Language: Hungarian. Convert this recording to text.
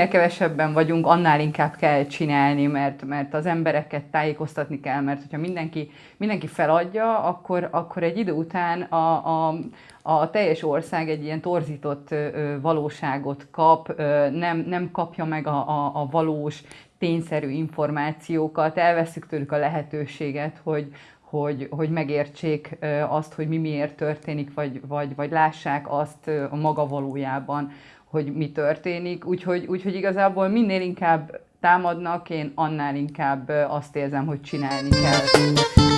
minél kevesebben vagyunk, annál inkább kell csinálni, mert, mert az embereket tájékoztatni kell, mert hogyha mindenki, mindenki feladja, akkor, akkor egy idő után a, a, a teljes ország egy ilyen torzított valóságot kap, nem, nem kapja meg a, a, a valós, tényszerű információkat, elveszük tőlük a lehetőséget, hogy, hogy, hogy megértsék azt, hogy mi miért történik, vagy, vagy, vagy lássák azt a maga valójában, hogy mi történik. Úgyhogy, úgyhogy igazából minél inkább támadnak, én annál inkább azt érzem, hogy csinálni kell.